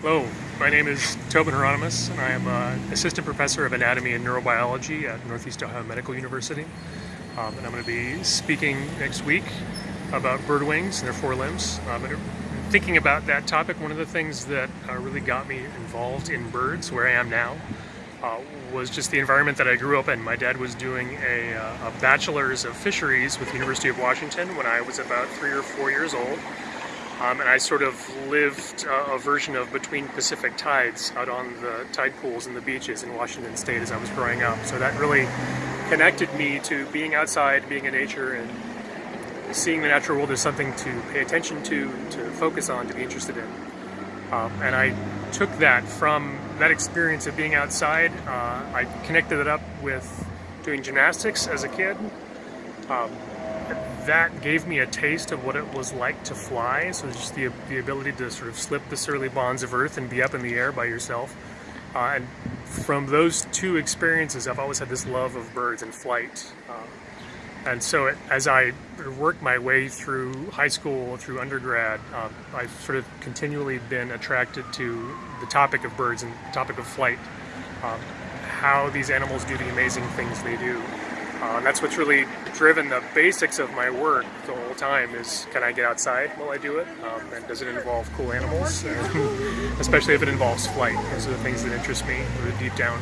Hello, my name is Tobin Hieronymus, and I am an assistant professor of anatomy and neurobiology at Northeast Ohio Medical University. Um, and I'm going to be speaking next week about bird wings and their forelimbs. Um, and thinking about that topic, one of the things that uh, really got me involved in birds, where I am now, uh, was just the environment that I grew up in. My dad was doing a, uh, a bachelor's of fisheries with the University of Washington when I was about three or four years old. Um, and I sort of lived uh, a version of between Pacific tides out on the tide pools and the beaches in Washington State as I was growing up. So that really connected me to being outside, being in nature, and seeing the natural world as something to pay attention to, to focus on, to be interested in. Um, and I took that from that experience of being outside. Uh, I connected it up with doing gymnastics as a kid. Um, that gave me a taste of what it was like to fly. So just the, the ability to sort of slip the surly bonds of earth and be up in the air by yourself. Uh, and from those two experiences, I've always had this love of birds and flight. Uh, and so it, as I worked my way through high school, through undergrad, uh, I've sort of continually been attracted to the topic of birds and the topic of flight, um, how these animals do the amazing things they do. Uh, and that's what's really driven the basics of my work the whole time is can I get outside while I do it? Um, and does it involve cool animals? especially if it involves flight. Those are the things that interest me deep down.